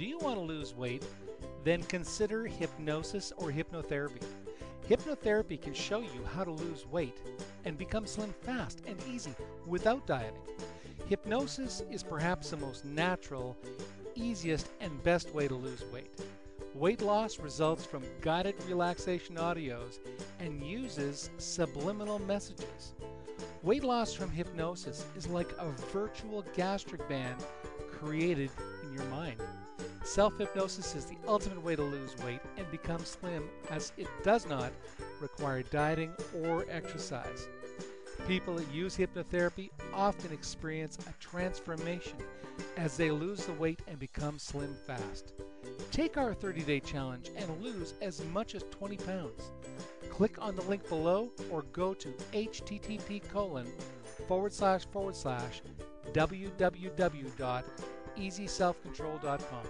Do you want to lose weight? Then consider hypnosis or hypnotherapy. Hypnotherapy can show you how to lose weight and become slim fast and easy without dieting. Hypnosis is perhaps the most natural, easiest, and best way to lose weight. Weight loss results from guided relaxation audios and uses subliminal messages. Weight loss from hypnosis is like a virtual gastric band created in your mind. Self hypnosis is the ultimate way to lose weight and become slim as it does not require dieting or exercise. People that use hypnotherapy often experience a transformation as they lose the weight and become slim fast. Take our 30 day challenge and lose as much as 20 pounds. Click on the link below or go to http colon forward slash forward slash www.easyselfcontrol.com.